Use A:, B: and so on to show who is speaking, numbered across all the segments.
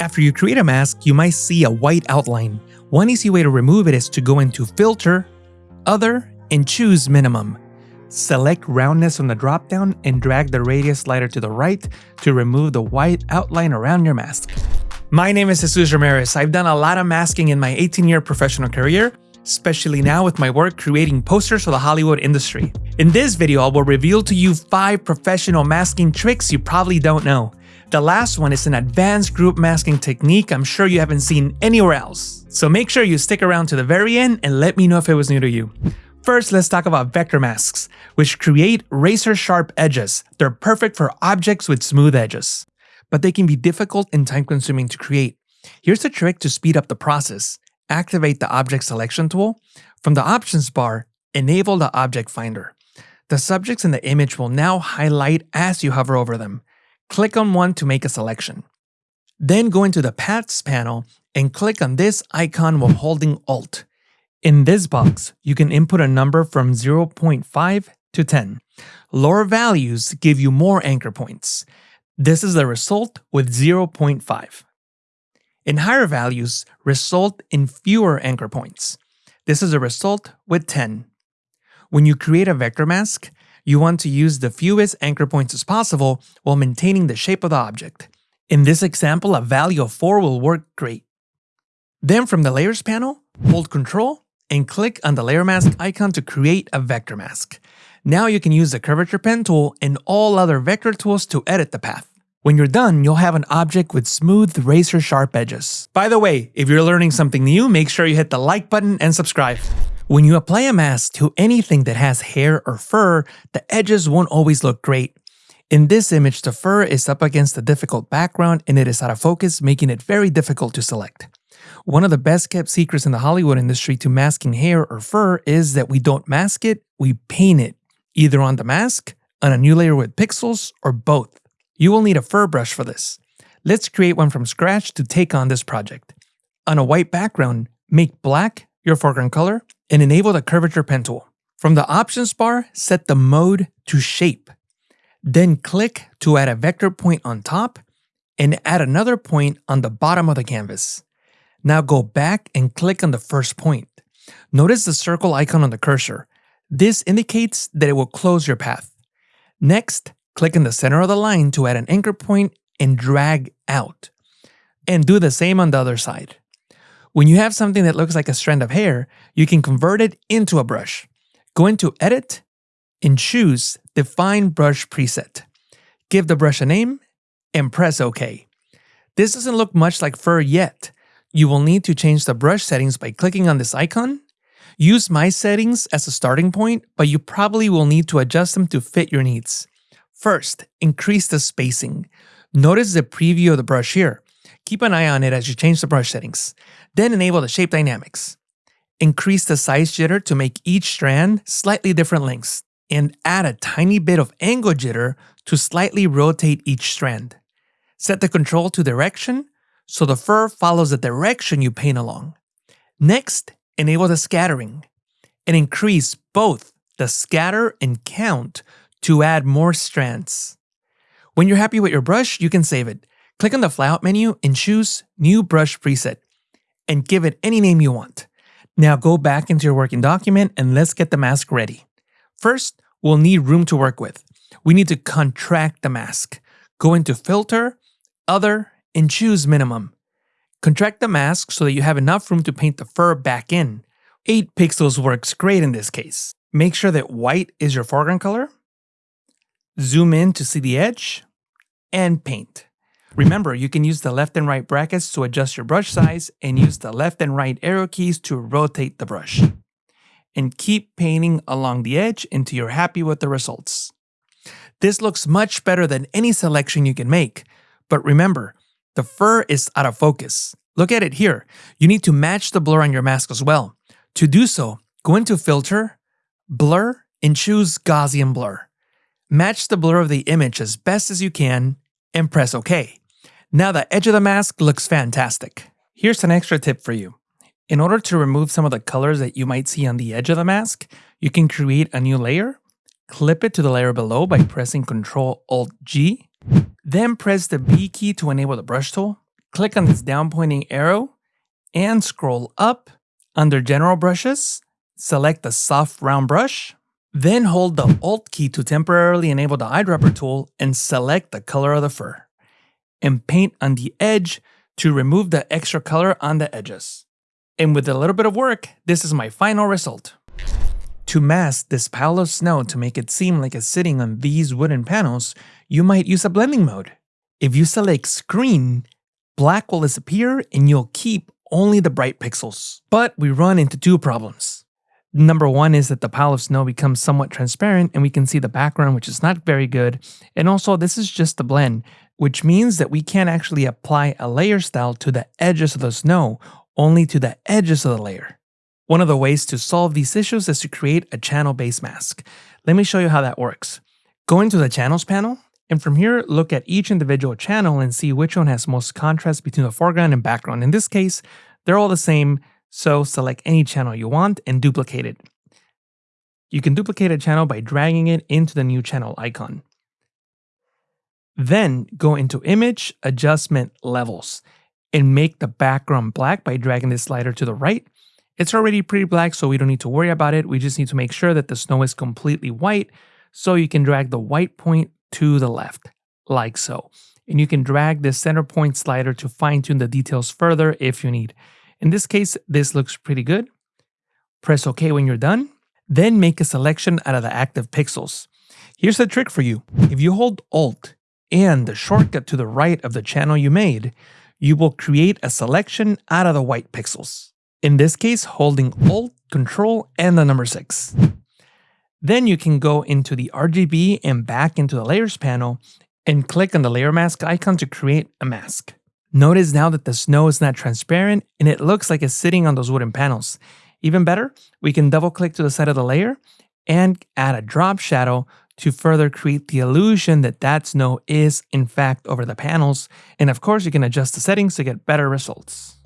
A: After you create a mask, you might see a white outline. One easy way to remove it is to go into Filter, Other, and choose Minimum. Select roundness on the dropdown and drag the radius slider to the right to remove the white outline around your mask. My name is Jesus Ramirez. I've done a lot of masking in my 18 year professional career, especially now with my work creating posters for the Hollywood industry. In this video, I will reveal to you 5 professional masking tricks you probably don't know. The last one is an advanced group masking technique I'm sure you haven't seen anywhere else. So make sure you stick around to the very end and let me know if it was new to you. First, let's talk about vector masks, which create razor sharp edges. They're perfect for objects with smooth edges, but they can be difficult and time consuming to create. Here's a trick to speed up the process. Activate the object selection tool. From the options bar, enable the object finder. The subjects in the image will now highlight as you hover over them. Click on one to make a selection. Then go into the Paths panel and click on this icon while holding Alt. In this box, you can input a number from 0.5 to 10. Lower values give you more anchor points. This is the result with 0.5. In higher values, result in fewer anchor points. This is a result with 10. When you create a vector mask, you want to use the fewest anchor points as possible while maintaining the shape of the object. In this example, a value of 4 will work great. Then from the Layers panel, hold Ctrl and click on the layer mask icon to create a vector mask. Now you can use the curvature pen tool and all other vector tools to edit the path. When you're done, you'll have an object with smooth, razor sharp edges. By the way, if you're learning something new, make sure you hit the like button and subscribe. When you apply a mask to anything that has hair or fur, the edges won't always look great. In this image, the fur is up against a difficult background and it is out of focus, making it very difficult to select. One of the best kept secrets in the Hollywood industry to masking hair or fur is that we don't mask it, we paint it, either on the mask, on a new layer with pixels, or both. You will need a fur brush for this. Let's create one from scratch to take on this project. On a white background, make black your foreground color and enable the curvature pen tool. From the options bar, set the mode to shape. Then click to add a vector point on top and add another point on the bottom of the canvas. Now go back and click on the first point. Notice the circle icon on the cursor. This indicates that it will close your path. Next, click in the center of the line to add an anchor point and drag out. And do the same on the other side. When you have something that looks like a strand of hair, you can convert it into a brush. Go into Edit and choose Define Brush Preset. Give the brush a name and press OK. This doesn't look much like fur yet, you will need to change the brush settings by clicking on this icon. Use my settings as a starting point, but you probably will need to adjust them to fit your needs. First, increase the spacing. Notice the preview of the brush here. Keep an eye on it as you change the brush settings. Then enable the shape dynamics. Increase the size jitter to make each strand slightly different lengths, and add a tiny bit of angle jitter to slightly rotate each strand. Set the control to direction so the fur follows the direction you paint along. Next, enable the scattering and increase both the scatter and count to add more strands. When you're happy with your brush, you can save it. Click on the flyout menu and choose New Brush Preset and give it any name you want. Now go back into your working document and let's get the mask ready. First, we'll need room to work with. We need to contract the mask. Go into Filter, Other, and choose minimum. Contract the mask so that you have enough room to paint the fur back in. 8 pixels works great in this case. Make sure that white is your foreground color. Zoom in to see the edge and paint. Remember, you can use the left and right brackets to adjust your brush size and use the left and right arrow keys to rotate the brush. And keep painting along the edge until you're happy with the results. This looks much better than any selection you can make, but remember, the fur is out of focus. Look at it here. You need to match the blur on your mask as well. To do so, go into Filter, Blur, and choose Gaussian Blur. Match the blur of the image as best as you can and press OK. Now the edge of the mask looks fantastic. Here's an extra tip for you. In order to remove some of the colors that you might see on the edge of the mask, you can create a new layer, clip it to the layer below by pressing Ctrl Alt G, then press the B key to enable the brush tool, click on this down pointing arrow and scroll up under general brushes, select the soft round brush, then hold the Alt key to temporarily enable the eyedropper tool and select the color of the fur. And paint on the edge to remove the extra color on the edges. And with a little bit of work, this is my final result. To mask this pile of snow to make it seem like it's sitting on these wooden panels, you might use a blending mode. If you select screen, black will disappear and you'll keep only the bright pixels. But we run into two problems. Number one is that the pile of snow becomes somewhat transparent and we can see the background, which is not very good. And also, this is just a blend, which means that we can't actually apply a layer style to the edges of the snow, only to the edges of the layer. One of the ways to solve these issues is to create a channel-based mask. Let me show you how that works. Go into the Channels panel, and from here, look at each individual channel and see which one has most contrast between the foreground and background. In this case, they're all the same, so select any channel you want and duplicate it. You can duplicate a channel by dragging it into the new channel icon. Then go into Image, Adjustment, Levels, and make the background black by dragging this slider to the right it's already pretty black, so we don't need to worry about it. We just need to make sure that the snow is completely white. So you can drag the white point to the left, like so. And you can drag the center point slider to fine tune the details further if you need. In this case, this looks pretty good. Press OK when you're done. Then make a selection out of the active pixels. Here's the trick for you. If you hold Alt and the shortcut to the right of the channel you made, you will create a selection out of the white pixels in this case holding Alt, Control, and the number 6. Then you can go into the RGB and back into the Layers panel and click on the Layer Mask icon to create a mask. Notice now that the snow is not transparent and it looks like it's sitting on those wooden panels. Even better, we can double click to the side of the layer and add a drop shadow to further create the illusion that that snow is in fact over the panels. And of course, you can adjust the settings to get better results.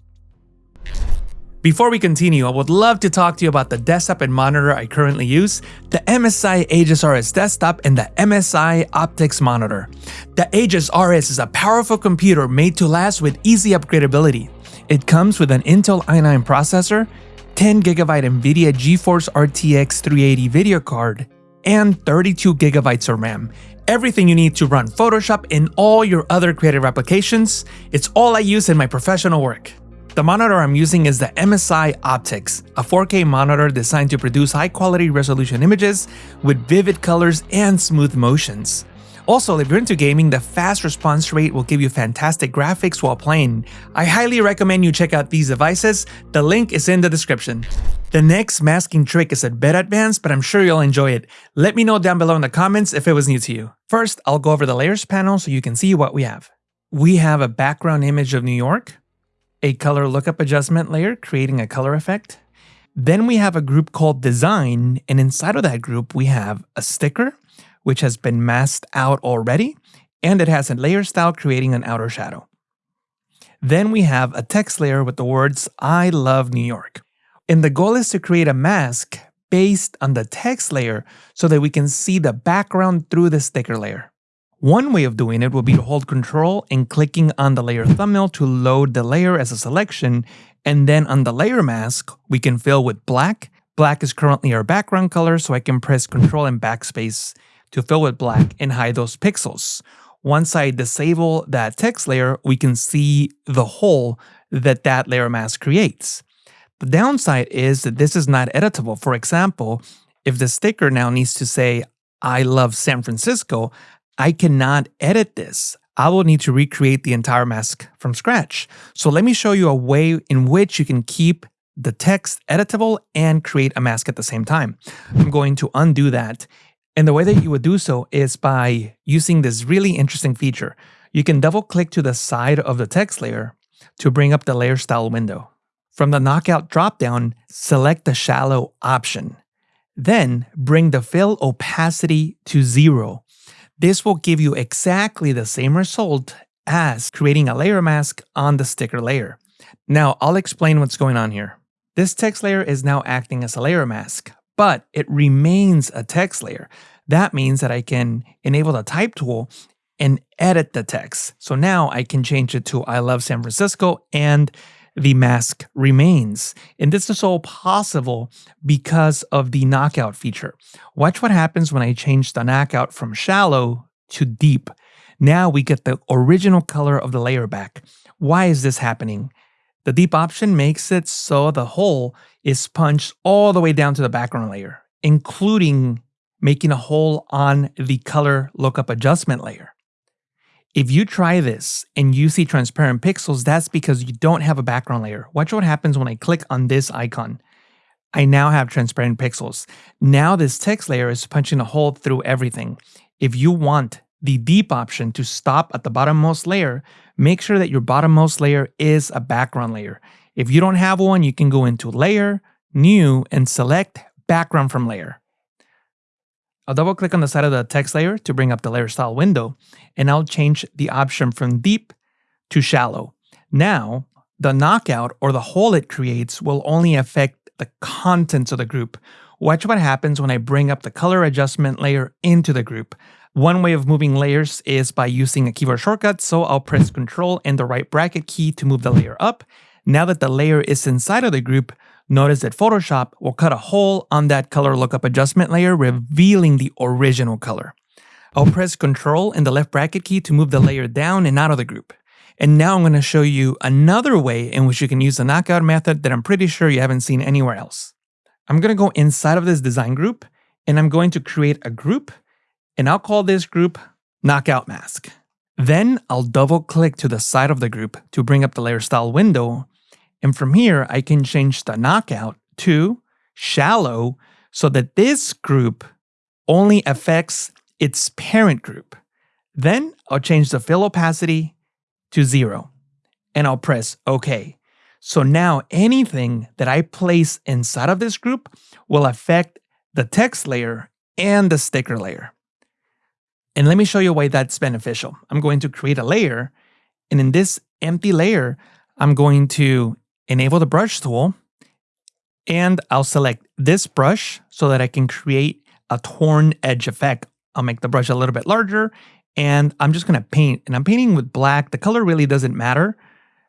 A: Before we continue, I would love to talk to you about the desktop and monitor I currently use, the MSI Aegis RS desktop and the MSI Optix monitor. The Aegis RS is a powerful computer made to last with easy upgradability. It comes with an Intel i9 processor, 10GB NVIDIA GeForce RTX 380 video card, and 32GB of RAM. Everything you need to run Photoshop and all your other creative applications, it's all I use in my professional work. The monitor I'm using is the MSI Optix, a 4K monitor designed to produce high quality resolution images with vivid colors and smooth motions. Also, if you're into gaming, the fast response rate will give you fantastic graphics while playing. I highly recommend you check out these devices, the link is in the description. The next masking trick is a bit advanced, but I'm sure you'll enjoy it. Let me know down below in the comments if it was new to you. First, I'll go over the layers panel so you can see what we have. We have a background image of New York, a color lookup adjustment layer, creating a color effect. Then we have a group called design, and inside of that group, we have a sticker, which has been masked out already, and it has a layer style creating an outer shadow. Then we have a text layer with the words, I love New York. And the goal is to create a mask based on the text layer so that we can see the background through the sticker layer. One way of doing it would be to hold control and clicking on the layer thumbnail to load the layer as a selection, and then on the layer mask, we can fill with black. Black is currently our background color, so I can press control and backspace to fill with black and hide those pixels. Once I disable that text layer, we can see the hole that that layer mask creates. The downside is that this is not editable. For example, if the sticker now needs to say, I love San Francisco, I cannot edit this. I will need to recreate the entire mask from scratch. So let me show you a way in which you can keep the text editable and create a mask at the same time. I'm going to undo that. And the way that you would do so is by using this really interesting feature. You can double click to the side of the text layer to bring up the layer style window. From the knockout dropdown, select the shallow option. Then bring the fill opacity to zero this will give you exactly the same result as creating a layer mask on the sticker layer. Now, I'll explain what's going on here. This text layer is now acting as a layer mask, but it remains a text layer. That means that I can enable the type tool and edit the text. So now I can change it to I love San Francisco and the mask remains. And this is all possible because of the knockout feature. Watch what happens when I change the knockout from shallow to deep. Now we get the original color of the layer back. Why is this happening? The deep option makes it so the hole is punched all the way down to the background layer, including making a hole on the color lookup adjustment layer. If you try this and you see transparent pixels, that's because you don't have a background layer. Watch what happens when I click on this icon. I now have transparent pixels. Now this text layer is punching a hole through everything. If you want the deep option to stop at the bottommost layer, make sure that your bottommost layer is a background layer. If you don't have one, you can go into Layer, New, and select Background from Layer. I'll double click on the side of the text layer to bring up the layer style window, and I'll change the option from deep to shallow. Now, the knockout or the hole it creates will only affect the contents of the group. Watch what happens when I bring up the color adjustment layer into the group. One way of moving layers is by using a keyboard shortcut, so I'll press Ctrl and the right bracket key to move the layer up. Now that the layer is inside of the group, Notice that Photoshop will cut a hole on that color lookup adjustment layer, revealing the original color. I'll press Ctrl and the left bracket key to move the layer down and out of the group. And now I'm going to show you another way in which you can use the knockout method that I'm pretty sure you haven't seen anywhere else. I'm going to go inside of this design group and I'm going to create a group and I'll call this group knockout mask. Then I'll double click to the side of the group to bring up the layer style window and from here, I can change the knockout to shallow so that this group only affects its parent group. Then I'll change the fill opacity to zero and I'll press OK. So now anything that I place inside of this group will affect the text layer and the sticker layer. And let me show you why that's beneficial. I'm going to create a layer and in this empty layer, I'm going to enable the brush tool, and I'll select this brush so that I can create a torn edge effect. I'll make the brush a little bit larger and I'm just gonna paint and I'm painting with black. The color really doesn't matter.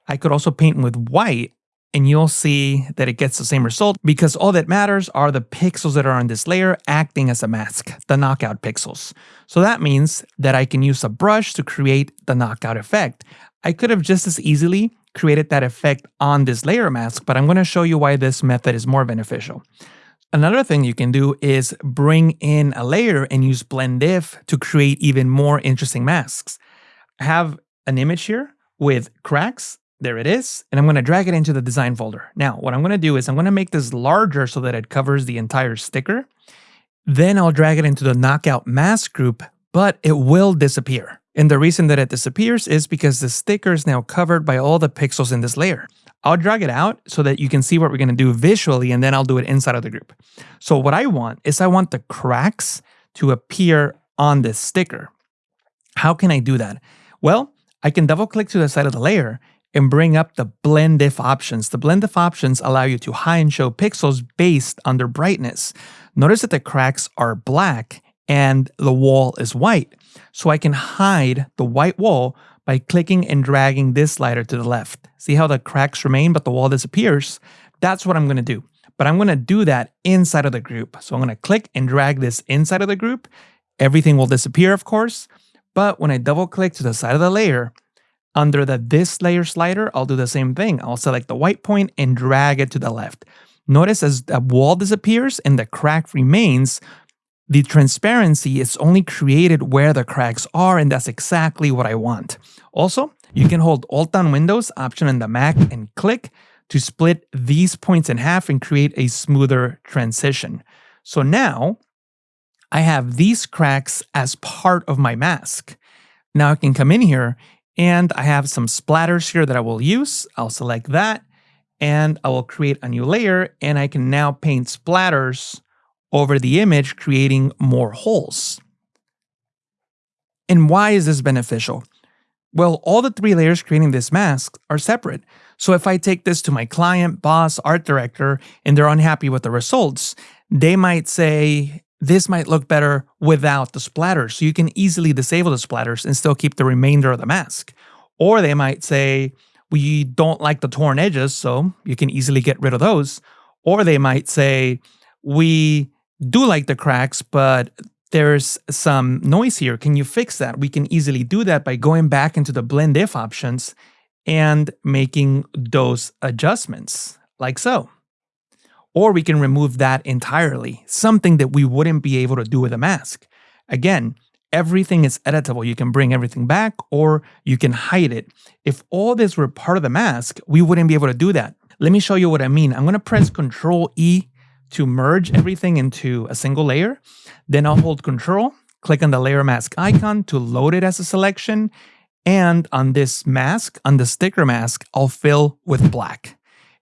A: I could also paint with white and you'll see that it gets the same result because all that matters are the pixels that are on this layer acting as a mask, the knockout pixels. So that means that I can use a brush to create the knockout effect. I could have just as easily created that effect on this layer mask, but I'm going to show you why this method is more beneficial. Another thing you can do is bring in a layer and use blend if to create even more interesting masks. I have an image here with cracks. There it is. And I'm going to drag it into the design folder. Now, what I'm going to do is I'm going to make this larger so that it covers the entire sticker. Then I'll drag it into the knockout mask group, but it will disappear. And the reason that it disappears is because the sticker is now covered by all the pixels in this layer. I'll drag it out so that you can see what we're going to do visually, and then I'll do it inside of the group. So what I want is I want the cracks to appear on this sticker. How can I do that? Well, I can double click to the side of the layer and bring up the blend if options. The blend if options allow you to hide and show pixels based on their brightness. Notice that the cracks are black and the wall is white. So I can hide the white wall by clicking and dragging this slider to the left. See how the cracks remain but the wall disappears? That's what I'm going to do. But I'm going to do that inside of the group. So I'm going to click and drag this inside of the group. Everything will disappear, of course. But when I double click to the side of the layer, under the this layer slider, I'll do the same thing. I'll select the white point and drag it to the left. Notice as the wall disappears and the crack remains, the transparency is only created where the cracks are, and that's exactly what I want. Also, you can hold Alt down Windows option on the Mac and click to split these points in half and create a smoother transition. So now I have these cracks as part of my mask. Now I can come in here and I have some splatters here that I will use. I'll select that and I will create a new layer and I can now paint splatters over the image, creating more holes. And why is this beneficial? Well, all the three layers creating this mask are separate. So if I take this to my client, boss, art director, and they're unhappy with the results, they might say, this might look better without the splatters. So you can easily disable the splatters and still keep the remainder of the mask. Or they might say, we don't like the torn edges, so you can easily get rid of those. Or they might say, we do like the cracks, but there's some noise here. Can you fix that? We can easily do that by going back into the blend if options and making those adjustments like so. Or we can remove that entirely, something that we wouldn't be able to do with a mask. Again, everything is editable. You can bring everything back or you can hide it. If all this were part of the mask, we wouldn't be able to do that. Let me show you what I mean. I'm gonna press Control E to merge everything into a single layer. Then I'll hold Control, click on the layer mask icon to load it as a selection. And on this mask, on the sticker mask, I'll fill with black.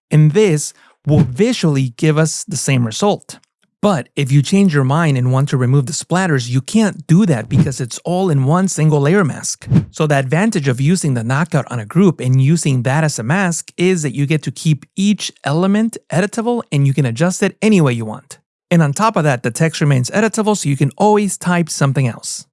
A: In this will visually give us the same result. But if you change your mind and want to remove the splatters, you can't do that because it's all in one single layer mask. So the advantage of using the knockout on a group and using that as a mask is that you get to keep each element editable and you can adjust it any way you want. And on top of that, the text remains editable so you can always type something else.